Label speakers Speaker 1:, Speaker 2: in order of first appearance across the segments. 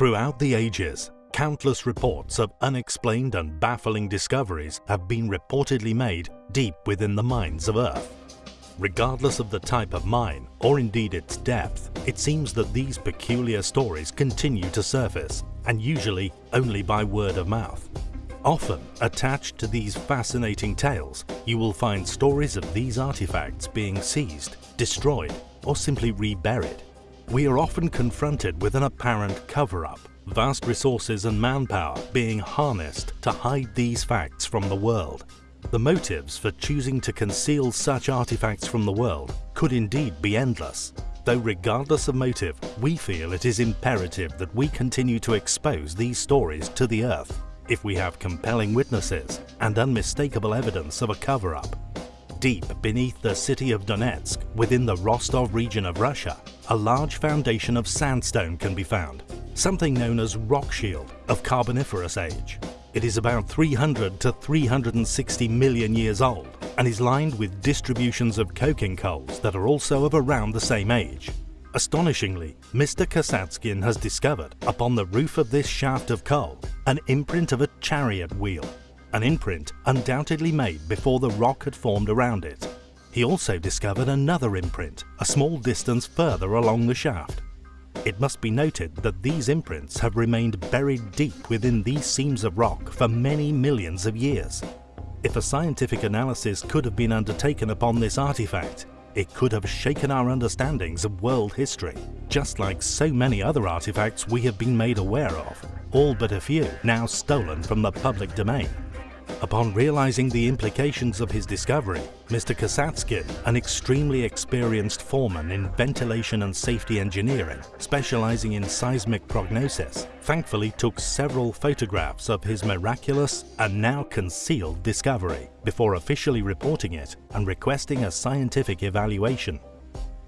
Speaker 1: Throughout the ages, countless reports of unexplained and baffling discoveries have been reportedly made deep within the mines of Earth. Regardless of the type of mine, or indeed its depth, it seems that these peculiar stories continue to surface, and usually only by word of mouth. Often, attached to these fascinating tales, you will find stories of these artifacts being seized, destroyed, or simply reburied. We are often confronted with an apparent cover-up, vast resources and manpower being harnessed to hide these facts from the world. The motives for choosing to conceal such artifacts from the world could indeed be endless, though regardless of motive, we feel it is imperative that we continue to expose these stories to the earth if we have compelling witnesses and unmistakable evidence of a cover-up. Deep beneath the city of Donetsk, within the Rostov region of Russia, a large foundation of sandstone can be found, something known as rock shield of Carboniferous age. It is about 300 to 360 million years old and is lined with distributions of coking coals that are also of around the same age. Astonishingly, Mr. Kasatskin has discovered, upon the roof of this shaft of coal, an imprint of a chariot wheel, an imprint undoubtedly made before the rock had formed around it. He also discovered another imprint, a small distance further along the shaft. It must be noted that these imprints have remained buried deep within these seams of rock for many millions of years. If a scientific analysis could have been undertaken upon this artifact, it could have shaken our understandings of world history, just like so many other artifacts we have been made aware of, all but a few now stolen from the public domain. Upon realizing the implications of his discovery, Mr. Kasatskin, an extremely experienced foreman in ventilation and safety engineering, specializing in seismic prognosis, thankfully took several photographs of his miraculous and now concealed discovery before officially reporting it and requesting a scientific evaluation.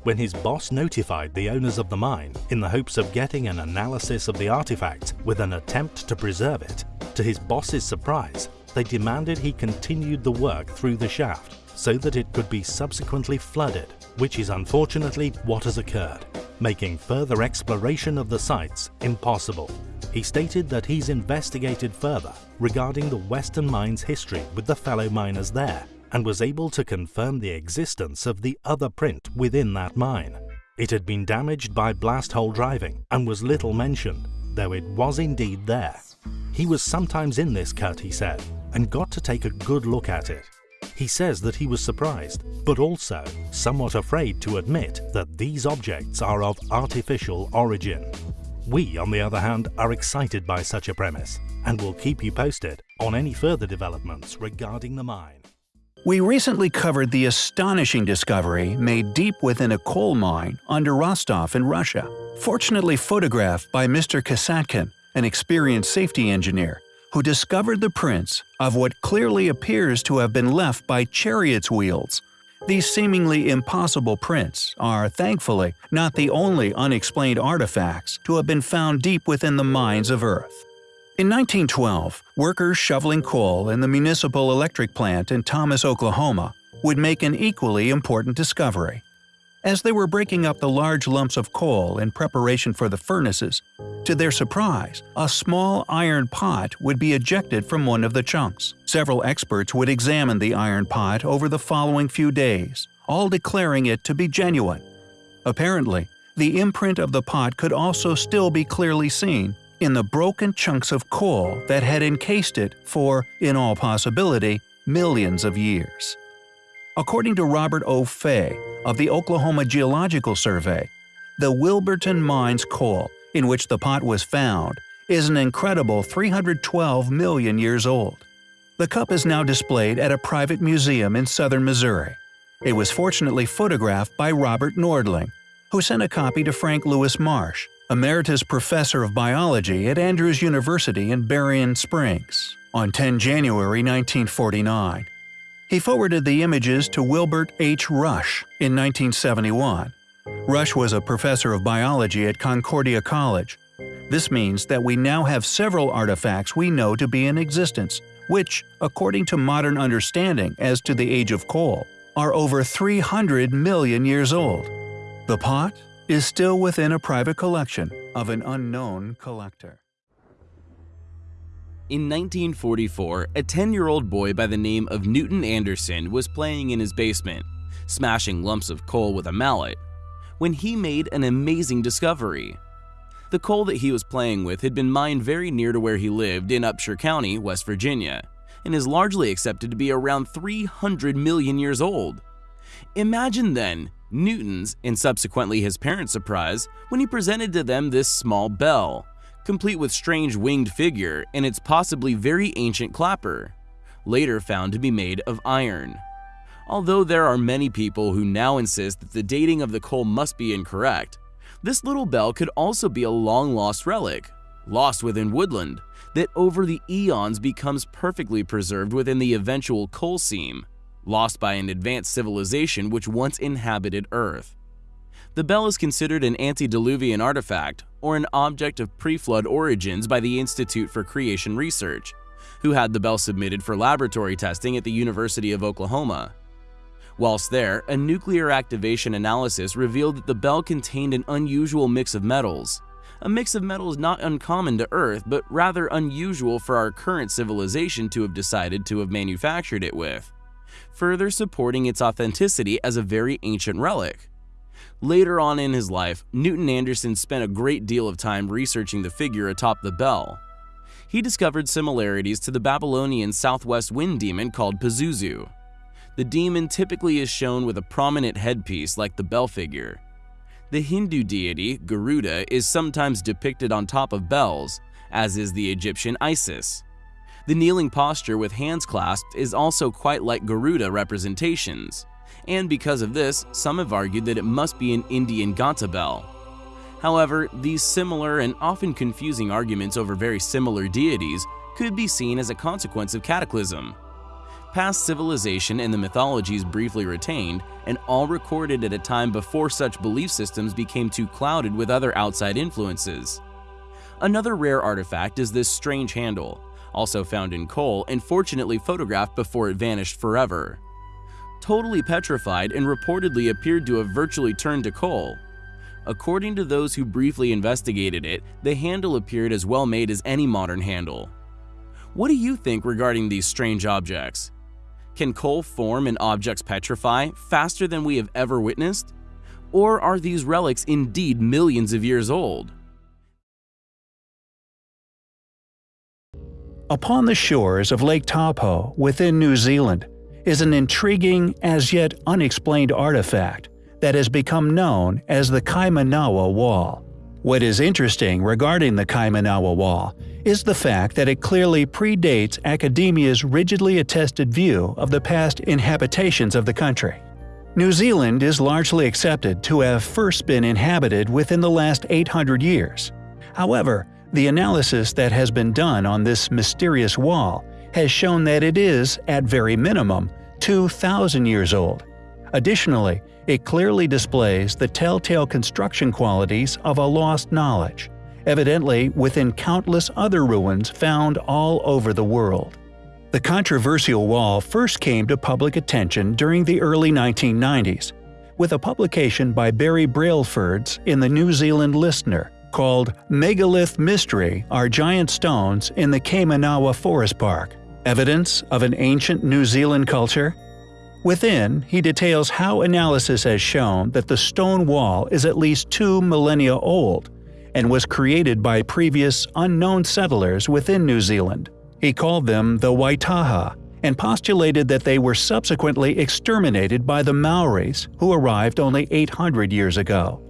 Speaker 1: When his boss notified the owners of the mine in the hopes of getting an analysis of the artifact with an attempt to preserve it, to his boss's surprise, they demanded he continued the work through the shaft so that it could be subsequently flooded, which is unfortunately what has occurred, making further exploration of the sites impossible. He stated that he's investigated further regarding the Western Mine's history with the fellow miners there and was able to confirm the existence of the other print within that mine. It had been damaged by blast hole driving and was little mentioned, though it was indeed there. He was sometimes in this cut, he said, and got to take a good look at it. He says that he was surprised, but also somewhat afraid to admit that these objects are of artificial origin. We, on the other hand, are excited by such a premise and will keep you posted on any further developments regarding the mine.
Speaker 2: We recently covered the astonishing discovery made deep within a coal mine under Rostov in Russia, fortunately photographed by Mr. Kasatkin, an experienced safety engineer who discovered the prints of what clearly appears to have been left by chariots' wheels. These seemingly impossible prints are, thankfully, not the only unexplained artifacts to have been found deep within the mines of Earth. In 1912, workers shoveling coal in the municipal electric plant in Thomas, Oklahoma, would make an equally important discovery. As they were breaking up the large lumps of coal in preparation for the furnaces, to their surprise, a small iron pot would be ejected from one of the chunks. Several experts would examine the iron pot over the following few days, all declaring it to be genuine. Apparently, the imprint of the pot could also still be clearly seen in the broken chunks of coal that had encased it for, in all possibility, millions of years. According to Robert O. Fay of the Oklahoma Geological Survey, the Wilburton Mines coal, in which the pot was found, is an incredible 312 million years old. The cup is now displayed at a private museum in southern Missouri. It was fortunately photographed by Robert Nordling, who sent a copy to Frank Lewis Marsh, emeritus professor of biology at Andrews University in Berrien Springs, on 10 January 1949. He forwarded the images to Wilbert H. Rusch in 1971. Rusch was a professor of biology at Concordia College. This means that we now have several artifacts we know to be in existence, which, according to modern understanding as to the age of coal, are over 300 million years old. The pot is still within a private collection of an unknown collector.
Speaker 3: In 1944, a 10 year old boy by the name of Newton Anderson was playing in his basement, smashing lumps of coal with a mallet, when he made an amazing discovery. The coal that he was playing with had been mined very near to where he lived in Upshur County, West Virginia, and is largely accepted to be around 300 million years old. Imagine then Newton's and subsequently his parents' surprise when he presented to them this small bell, complete with strange winged figure and its possibly very ancient clapper, later found to be made of iron. Although there are many people who now insist that the dating of the coal must be incorrect, this little bell could also be a long-lost relic, lost within woodland, that over the eons becomes perfectly preserved within the eventual coal seam, lost by an advanced civilization which once inhabited Earth. The bell is considered an antediluvian artifact or an object of pre-flood origins by the Institute for Creation Research, who had the bell submitted for laboratory testing at the University of Oklahoma. Whilst there, a nuclear activation analysis revealed that the bell contained an unusual mix of metals, a mix of metals not uncommon to Earth but rather unusual for our current civilization to have decided to have manufactured it with, further supporting its authenticity as a very ancient relic. Later on in his life, Newton Anderson spent a great deal of time researching the figure atop the bell. He discovered similarities to the Babylonian southwest wind demon called Pazuzu. The demon typically is shown with a prominent headpiece like the bell figure. The Hindu deity, Garuda, is sometimes depicted on top of bells, as is the Egyptian Isis. The kneeling posture with hands clasped is also quite like Garuda representations and because of this, some have argued that it must be an Indian Ghanta bell. However, these similar and often confusing arguments over very similar deities could be seen as a consequence of cataclysm. Past civilization and the mythologies briefly retained, and all recorded at a time before such belief systems became too clouded with other outside influences. Another rare artifact is this strange handle, also found in coal and fortunately photographed before it vanished forever totally petrified and reportedly appeared to have virtually turned to coal. According to those who briefly investigated it, the handle appeared as well made as any modern handle. What do you think regarding these strange objects? Can coal form and objects petrify faster than we have ever witnessed? Or are these relics indeed millions of years old?
Speaker 2: Upon the shores of Lake Taupo within New Zealand, is an intriguing, as yet unexplained artifact that has become known as the Kaimanawa Wall. What is interesting regarding the Kaimanawa Wall is the fact that it clearly predates academia's rigidly attested view of the past inhabitations of the country. New Zealand is largely accepted to have first been inhabited within the last 800 years. However, the analysis that has been done on this mysterious wall has shown that it is, at very minimum, 2,000 years old. Additionally, it clearly displays the telltale construction qualities of a lost knowledge, evidently within countless other ruins found all over the world. The controversial wall first came to public attention during the early 1990s, with a publication by Barry Brailsfords in the New Zealand Listener called Megalith Mystery Are Giant Stones in the Kaimanawa Forest Park. Evidence of an ancient New Zealand culture? Within, he details how analysis has shown that the stone wall is at least two millennia old and was created by previous unknown settlers within New Zealand. He called them the Waitaha and postulated that they were subsequently exterminated by the Maoris who arrived only 800 years ago.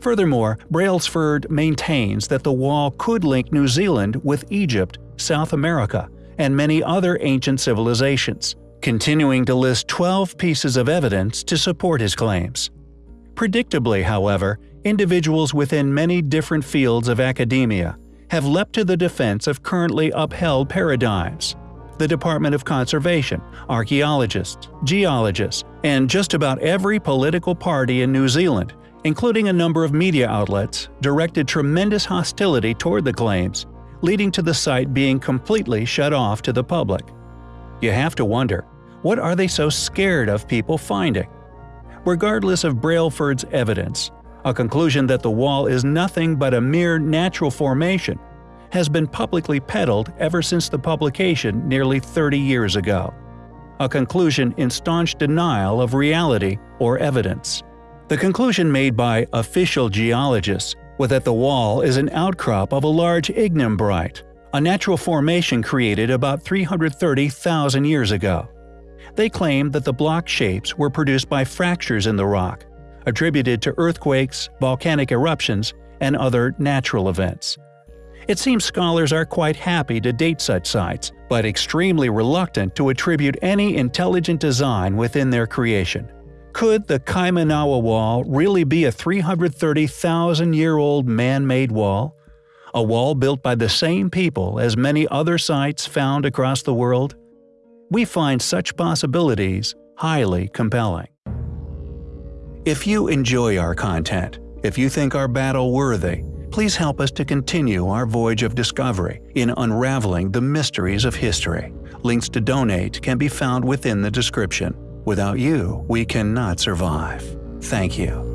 Speaker 2: Furthermore, Brailsford maintains that the wall could link New Zealand with Egypt, South America, and many other ancient civilizations, continuing to list 12 pieces of evidence to support his claims. Predictably, however, individuals within many different fields of academia have leapt to the defense of currently upheld paradigms. The Department of Conservation, archaeologists, geologists, and just about every political party in New Zealand, including a number of media outlets, directed tremendous hostility toward the claims leading to the site being completely shut off to the public. You have to wonder, what are they so scared of people finding? Regardless of Brailsford's evidence, a conclusion that the wall is nothing but a mere natural formation, has been publicly peddled ever since the publication nearly 30 years ago. A conclusion in staunch denial of reality or evidence. The conclusion made by official geologists that the wall is an outcrop of a large ignimbrite, a natural formation created about 330,000 years ago. They claim that the block shapes were produced by fractures in the rock, attributed to earthquakes, volcanic eruptions, and other natural events. It seems scholars are quite happy to date such sites, but extremely reluctant to attribute any intelligent design within their creation. Could the Kaimanawa Wall really be a 330,000 year old man made wall? A wall built by the same people as many other sites found across the world? We find such possibilities highly compelling. If you enjoy our content, if you think our battle worthy, please help us to continue our voyage of discovery in unraveling the mysteries of history. Links to donate can be found within the description. Without you, we cannot survive. Thank you.